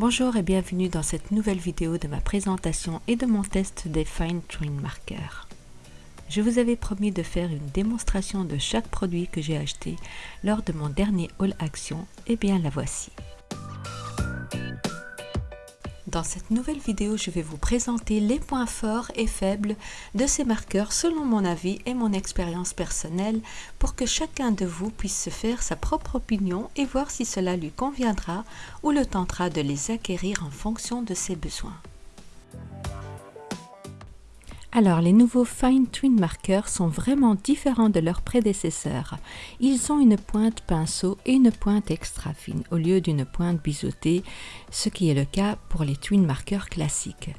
Bonjour et bienvenue dans cette nouvelle vidéo de ma présentation et de mon test des Fine Twin Markers. Je vous avais promis de faire une démonstration de chaque produit que j'ai acheté lors de mon dernier All Action, et bien la voici. Dans cette nouvelle vidéo, je vais vous présenter les points forts et faibles de ces marqueurs selon mon avis et mon expérience personnelle pour que chacun de vous puisse se faire sa propre opinion et voir si cela lui conviendra ou le tentera de les acquérir en fonction de ses besoins. Alors, les nouveaux Fine Twin Markers sont vraiment différents de leurs prédécesseurs. Ils ont une pointe pinceau et une pointe extra fine au lieu d'une pointe biseautée, ce qui est le cas pour les Twin Markers classiques.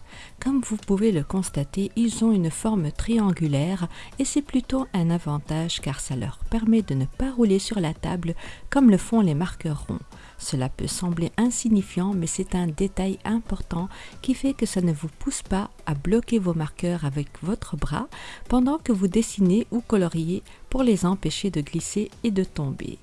Comme vous pouvez le constater, ils ont une forme triangulaire et c'est plutôt un avantage car ça leur permet de ne pas rouler sur la table comme le font les marqueurs ronds. Cela peut sembler insignifiant, mais c'est un détail important qui fait que ça ne vous pousse pas à bloquer vos marqueurs avec votre bras pendant que vous dessinez ou coloriez pour les empêcher de glisser et de tomber.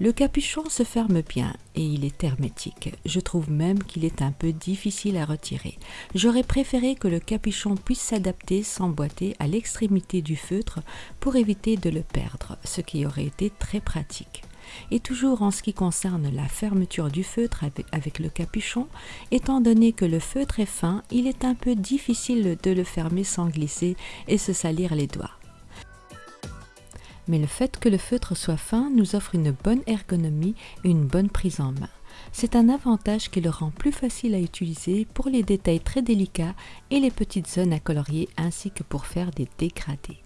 Le capuchon se ferme bien et il est hermétique. Je trouve même qu'il est un peu difficile à retirer. J'aurais préféré que le capuchon puisse s'adapter, s'emboîter à l'extrémité du feutre pour éviter de le perdre, ce qui aurait été très pratique. Et toujours en ce qui concerne la fermeture du feutre avec, le capuchon, étant donné que le feutre est fin, il est un peu difficile de le fermer sans glisser et se salir les doigts. Mais le fait que le feutre soit fin nous offre une bonne ergonomie et une bonne prise en main. C'est un avantage qui le rend plus facile à utiliser pour les détails très délicats et les petites zones à colorier ainsi que pour faire des dégradés.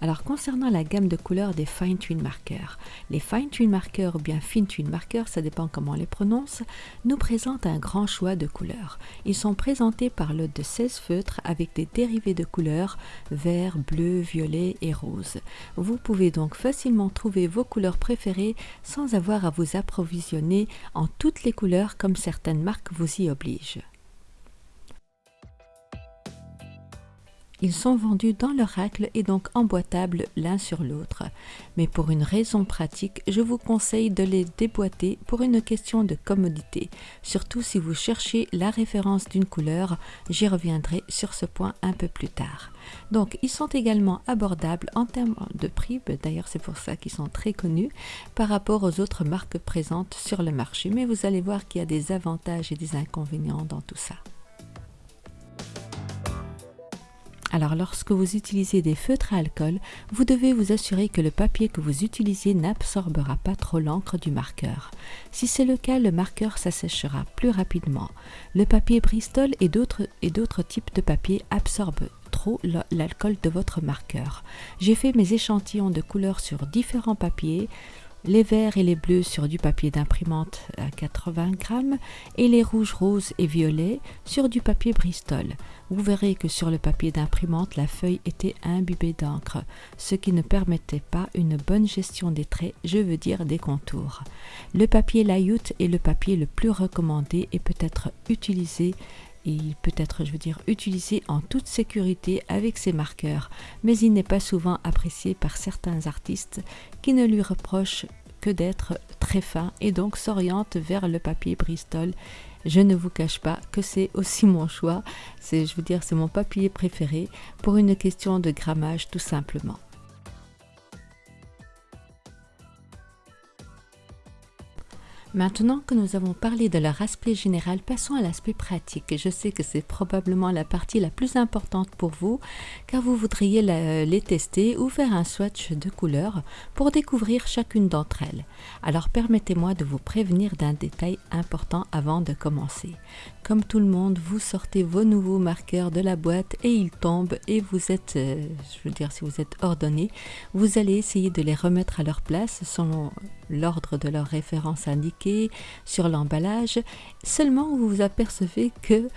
Alors concernant la gamme de couleurs des Fine Twin Markers, les Fine Twin Markers ou bien Fine Twin Markers, ça dépend comment on les prononce, nous présentent un grand choix de couleurs. Ils sont présentés par lot de 16 feutres avec des dérivés de couleurs vert, bleu, violet et rose. Vous pouvez donc facilement trouver vos couleurs préférées sans avoir à vous approvisionner en toutes les couleurs comme certaines marques vous y obligent. Ils sont vendus dans leur racle et donc emboîtables l'un sur l'autre. Mais pour une raison pratique, je vous conseille de les déboîter pour une question de commodité. Surtout si vous cherchez la référence d'une couleur, j'y reviendrai sur ce point un peu plus tard. Donc ils sont également abordables en termes de prix, ben, d'ailleurs c'est pour ça qu'ils sont très connus par rapport aux autres marques présentes sur le marché. Mais vous allez voir qu'il y a des avantages et des inconvénients dans tout ça. Alors lorsque vous utilisez des feutres à alcool, vous devez vous assurer que le papier que vous utilisez n'absorbera pas trop l'encre du marqueur. Si c'est le cas, le marqueur s'asséchera plus rapidement. Le papier Bristol et d'autres types de papier absorbent trop l'alcool de votre marqueur. J'ai fait mes échantillons de couleurs sur différents papiers, les verts et les bleus sur du papier d'imprimante à 80 grammes et les rouges, roses et violets sur du papier Bristol. Vous verrez que sur le papier d'imprimante, la feuille était imbibée d'encre, ce qui ne permettait pas une bonne gestion des traits, je veux dire des contours. Le papier Layout est le papier le plus recommandé et peut être utilisé il peut être, je veux dire, utilisé en toute sécurité avec ses marqueurs, mais il n'est pas souvent apprécié par certains artistes qui ne lui reprochent que d'être très fin et donc s'orientent vers le papier Bristol. Je ne vous cache pas que c'est aussi mon choix, c'est, je veux dire, c'est mon papier préféré pour une question de grammage tout simplement. Maintenant que nous avons parlé de leur aspect général, passons à l'aspect pratique. Je sais que c'est probablement la partie la plus importante pour vous, car vous voudriez les tester ou faire un swatch de couleurs pour découvrir chacune d'entre elles. Alors permettez-moi de vous prévenir d'un détail important avant de commencer. Comme tout le monde, vous sortez vos nouveaux marqueurs de la boîte et ils tombent et vous êtes, euh, je veux dire si vous êtes ordonné, vous allez essayer de les remettre à leur place selon l'ordre de leur référence indiquée sur l'emballage. Seulement vous vous apercevez que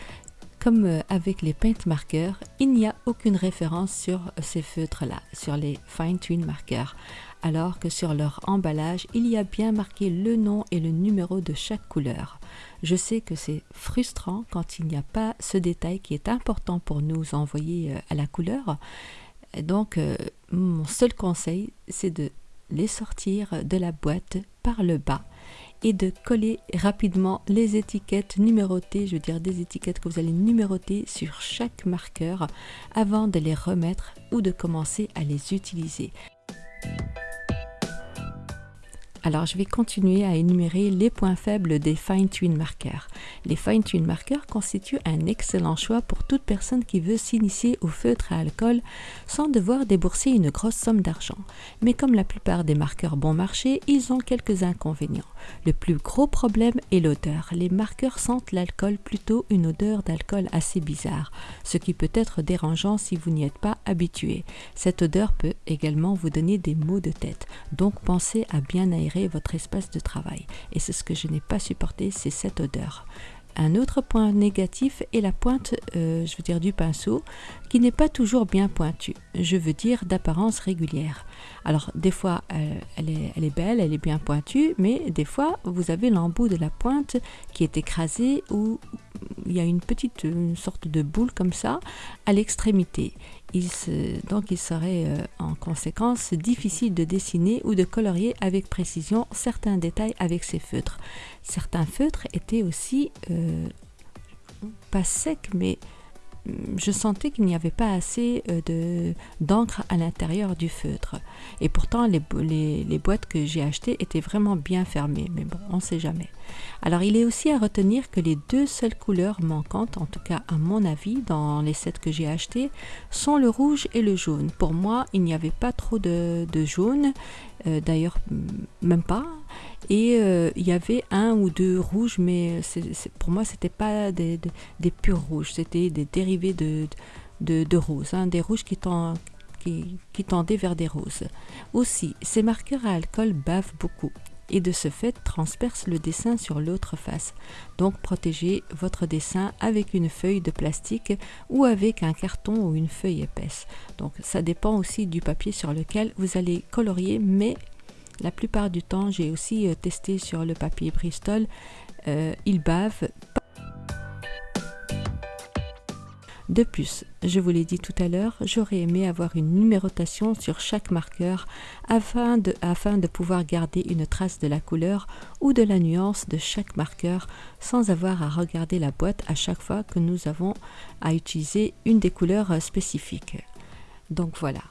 comme euh, avec les paint marqueurs, il n'y a aucune référence sur ces feutres-là, sur les fine twin marqueurs alors que sur leur emballage, il y a bien marqué le nom et le numéro de chaque couleur. Je sais que c'est frustrant quand il n'y a pas ce détail qui est important pour nous envoyer euh, à la couleur. Donc, euh, mon seul conseil, c'est de les sortir de la boîte par le bas et de coller rapidement les étiquettes numérotées, je veux dire des étiquettes que vous allez numéroter sur chaque marqueur avant de les remettre ou de commencer à les utiliser. Alors je vais continuer à énumérer les points faibles des Fine Twin marqueurs. Les Fine Twin marqueurs constituent un excellent choix pour toute personne qui veut s'initier au feutre à alcool sans devoir débourser une grosse somme d'argent. Mais comme la plupart des marqueurs bon marché, ils ont quelques inconvénients. Le plus gros problème est l'odeur. Les marqueurs sentent l'alcool plutôt une odeur d'alcool assez bizarre, ce qui peut être dérangeant si vous n'y êtes pas habitué. Cette odeur peut également vous donner des maux de tête, donc pensez à bien aérer votre espace de travail. Et c'est ce que je n'ai pas supporté, c'est cette odeur. Un autre point négatif est la pointe, euh, je veux dire, du pinceau, qui n'est pas toujours bien pointue. Je veux dire d'apparence régulière. Alors, des fois, euh, elle, est, elle, est, belle, elle est bien pointue, mais des fois, vous avez l'embout de la pointe qui est écrasé ou il y a une petite sorte de boule comme ça à l'extrémité donc il serait euh, en conséquence difficile de dessiner ou de colorier avec précision certains détails avec ces feutres. Certains feutres étaient aussi euh, pas secs mais je sentais qu'il n'y avait pas assez euh, de d'encre à l'intérieur du feutre. Et pourtant, les, boîtes que j'ai achetées étaient vraiment bien fermées. Mais bon, on ne sait jamais. Alors, il est aussi à retenir que les deux seules couleurs manquantes, en tout cas à mon avis, dans les sets que j'ai achetés, sont le rouge et le jaune. Pour moi, il n'y avait pas trop de, de jaune. Euh, d'ailleurs, même pas. Et euh, il y avait un ou deux rouges, mais pour moi, c'était pas des, purs rouges, c'était des dérivés de, de, roses, hein, des rouges qui, qui, tendaient vers des roses. Aussi, ces marqueurs à alcool bavent beaucoup et de ce fait transpercent le dessin sur l'autre face. Donc protégez votre dessin avec une feuille de plastique ou avec un carton ou une feuille épaisse. Donc ça dépend aussi du papier sur lequel vous allez colorier, mais la plupart du temps, j'ai aussi euh, testé sur le papier Bristol. Euh, il bave. De plus, je vous l'ai dit tout à l'heure, j'aurais aimé avoir une numérotation sur chaque marqueur afin de, afin de pouvoir garder une trace de la couleur ou de la nuance de chaque marqueur sans avoir à regarder la boîte à chaque fois que nous avons à utiliser une des couleurs spécifiques. Donc voilà.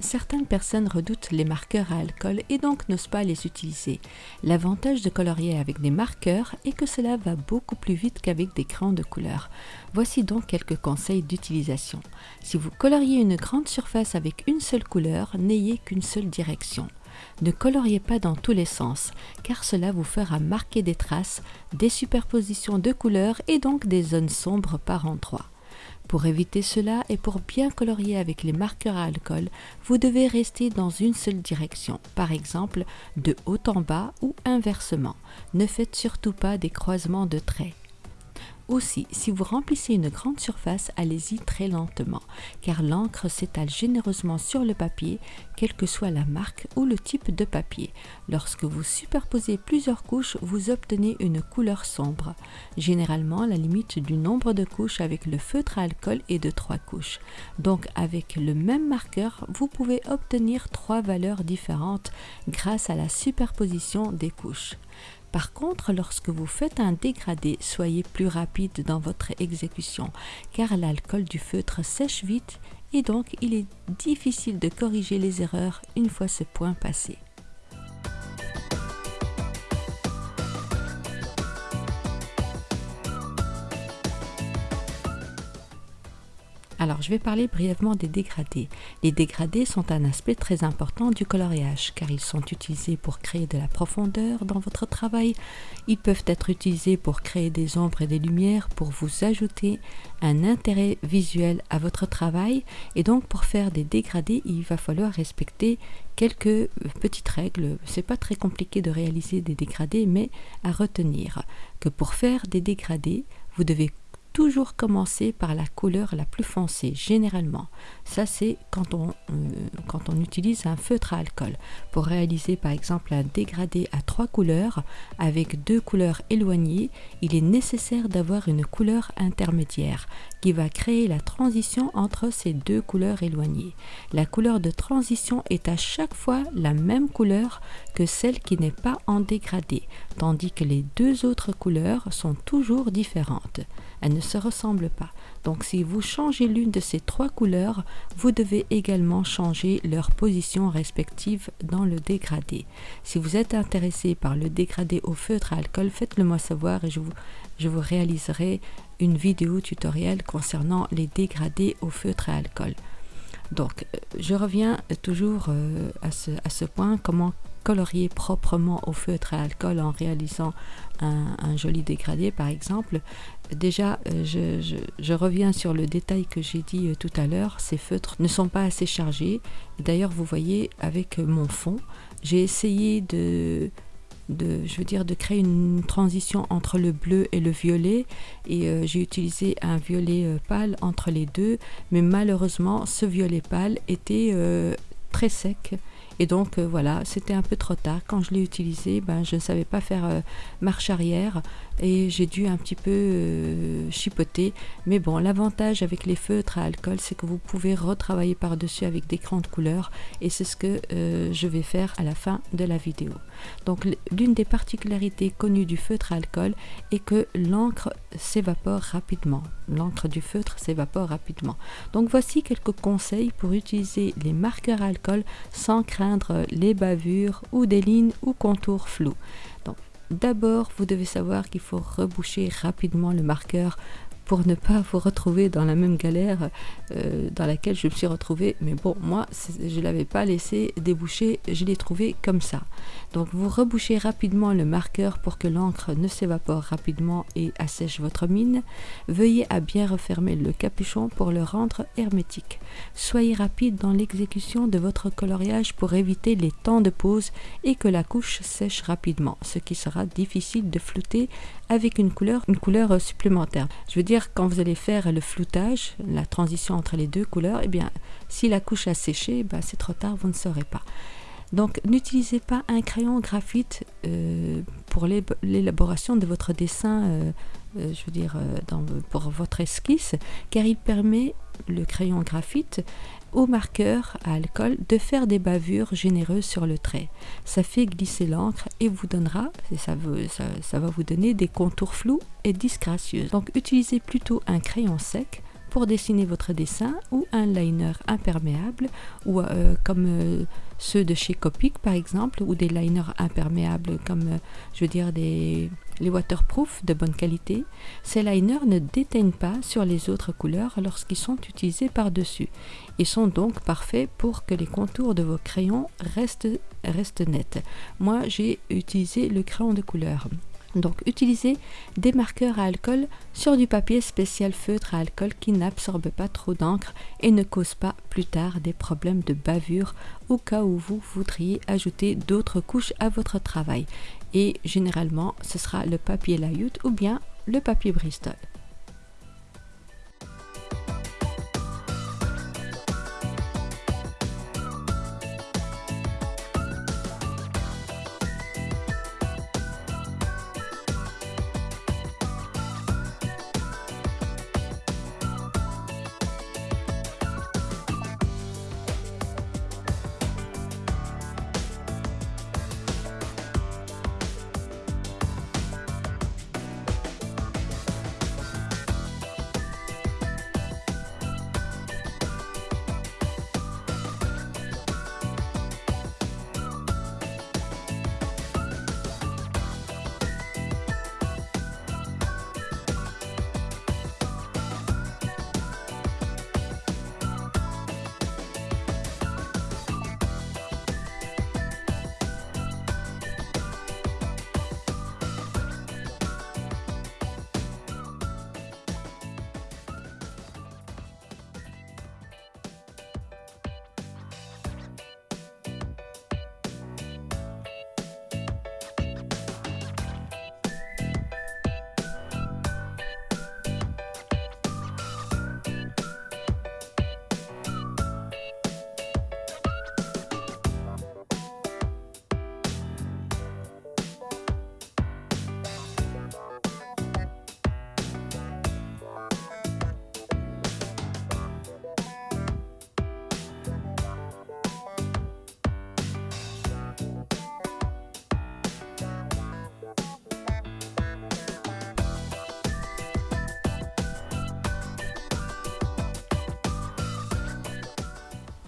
Certaines personnes redoutent les marqueurs à alcool et donc n'osent pas les utiliser. L'avantage de colorier avec des marqueurs est que cela va beaucoup plus vite qu'avec des crayons de couleur. Voici donc quelques conseils d'utilisation. Si vous coloriez une grande surface avec une seule couleur, n'ayez qu'une seule direction. Ne coloriez pas dans tous les sens, car cela vous fera marquer des traces, des superpositions de couleurs et donc des zones sombres par endroits. Pour éviter cela et pour bien colorier avec les marqueurs à alcool, vous devez rester dans une seule direction, par exemple de haut en bas ou inversement. Ne faites surtout pas des croisements de traits. Aussi, si vous remplissez une grande surface, allez-y très lentement, car l'encre s'étale généreusement sur le papier, quelle que soit la marque ou le type de papier. Lorsque vous superposez plusieurs couches, vous obtenez une couleur sombre. Généralement, la limite du nombre de couches avec le feutre à alcool est de 3 couches. Donc, avec le même marqueur, vous pouvez obtenir trois valeurs différentes grâce à la superposition des couches. Par contre, lorsque vous faites un dégradé, soyez plus rapide dans votre exécution, car l'alcool du feutre sèche vite et donc il est difficile de corriger les erreurs une fois ce point passé. Je vais parler brièvement des dégradés. Les dégradés sont un aspect très important du coloriage car ils sont utilisés pour créer de la profondeur dans votre travail. Ils peuvent être utilisés pour créer des ombres et des lumières, pour vous ajouter un intérêt visuel à votre travail. Et donc, pour faire des dégradés, il va falloir respecter quelques petites règles. C'est pas très compliqué de réaliser des dégradés, mais à retenir que pour faire des dégradés, vous devez toujours commencer par la couleur la plus foncée, généralement. Ça, c'est quand, on, euh, quand on utilise un feutre à alcool. Pour réaliser, par exemple, un dégradé à trois couleurs, avec deux couleurs éloignées, il est nécessaire d'avoir une couleur intermédiaire qui va créer la transition entre ces deux couleurs éloignées. La couleur de transition est à chaque fois la même couleur que celle qui n'est pas en dégradé, tandis que les deux autres couleurs sont toujours différentes. Elles ne se ressemblent pas. Donc si vous changez l'une de ces trois couleurs, vous devez également changer leur position respective dans le dégradé. Si vous êtes intéressé par le dégradé au feutre à alcool, faites-le moi savoir et je vous, réaliserai une vidéo tutoriel concernant les dégradés au feutre à alcool. Donc, euh, je reviens toujours euh, à, ce, à, ce, point, comment colorier proprement au feutre à alcool en réalisant un, joli dégradé par exemple. Déjà, euh, je, reviens sur le détail que j'ai dit tout à l'heure, ces feutres ne sont pas assez chargés. D'ailleurs, vous voyez avec mon fond, j'ai essayé de je veux dire, de créer une transition entre le bleu et le violet. Et euh, j'ai utilisé un violet euh, pâle entre les deux. Mais malheureusement, ce violet pâle était euh, très sec et donc euh, voilà, c'était un peu trop tard. Quand je l'ai utilisé, ben, je ne savais pas faire euh, marche arrière et j'ai dû un petit peu euh, chipoter. Mais bon, l'avantage avec les feutres à alcool, c'est que vous pouvez retravailler par-dessus avec des de couleur et c'est ce que je vais faire à la fin de la vidéo. Donc l'une des particularités connues du feutre à alcool est que l'encre s'évapore rapidement. L'encre du feutre s'évapore rapidement. Donc voici quelques conseils pour utiliser les marqueurs alcool sans craindre les bavures ou des lignes ou contours flous. D'abord, vous devez savoir qu'il faut reboucher rapidement le marqueur pour ne pas vous retrouver dans la même galère euh, dans laquelle je me suis retrouvée. Mais bon, moi, je ne l'avais pas laissé déboucher, je l'ai trouvé comme ça. Donc vous rebouchez rapidement le marqueur pour que l'encre ne s'évapore rapidement et assèche votre mine. Veuillez à bien refermer le capuchon pour le rendre hermétique. Soyez rapide dans l'exécution de votre coloriage pour éviter les temps de pause et que la couche sèche rapidement, ce qui sera difficile de flouter avec une couleur, une couleur supplémentaire. Je veux dire, quand vous allez faire le floutage, la transition entre les deux couleurs, eh bien, si la couche a séché, ben, c'est trop tard, vous ne saurez pas. Donc n'utilisez pas un crayon graphite euh, pour l'élaboration de votre dessin, euh, euh, je veux dire pour votre esquisse, car il permet, le crayon graphite, au marqueur à alcool de faire des bavures généreuses sur le trait. Ça fait glisser l'encre et vous donnera, ça, va vous donner des contours flous et disgracieux. Donc utilisez plutôt un crayon sec pour dessiner votre dessin ou un liner imperméable ou euh, comme euh, ceux de chez Copic par exemple ou des liners imperméables comme euh, je veux dire des les waterproof de bonne qualité. Ces liners ne déteignent pas sur les autres couleurs lorsqu'ils sont utilisés par-dessus. Ils sont donc parfaits pour que les contours de vos crayons restent, restent nets. Moi j'ai utilisé le crayon de couleur. Donc utilisez des marqueurs à alcool sur du papier spécial feutre à alcool qui n'absorbe pas trop d'encre et ne cause pas plus tard des problèmes de bavure au cas où vous voudriez ajouter d'autres couches à votre travail. Et généralement ce sera le papier layout ou bien le papier Bristol.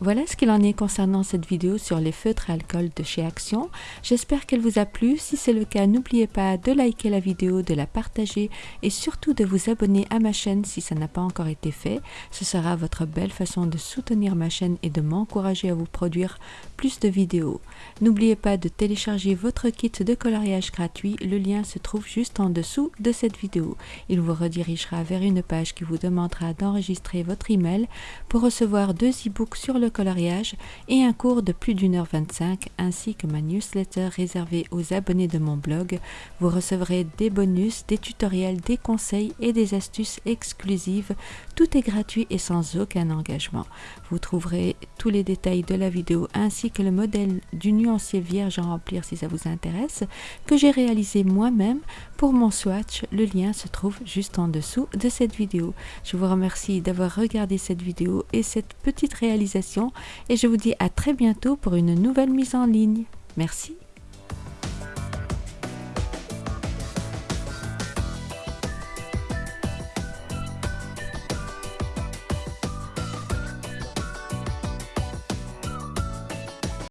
Voilà ce qu'il en est concernant cette vidéo sur les feutres à alcool de chez Action. J'espère qu'elle vous a plu. Si c'est le cas, n'oubliez pas de liker la vidéo, de la partager et surtout de vous abonner à ma chaîne si ça n'a pas encore été fait. Ce sera votre belle façon de soutenir ma chaîne et de m'encourager à vous produire plus de vidéos. N'oubliez pas de télécharger votre kit de coloriage gratuit. Le lien se trouve juste en dessous de cette vidéo. Il vous redirigera vers une page qui vous demandera d'enregistrer votre email pour recevoir deux e-books sur le coloriage et un cours de plus d'une heure 25 ainsi que ma newsletter réservée aux abonnés de mon blog. Vous recevrez des bonus, des tutoriels, des conseils et des astuces exclusives. Tout est gratuit et sans aucun engagement. Vous trouverez tous les détails de la vidéo ainsi que le modèle du nuancier vierge à remplir si ça vous intéresse que j'ai réalisé moi-même pour mon swatch. Le lien se trouve juste en dessous de cette vidéo. Je vous remercie d'avoir regardé cette vidéo et cette petite réalisation et je vous dis à très bientôt pour une nouvelle mise en ligne. Merci.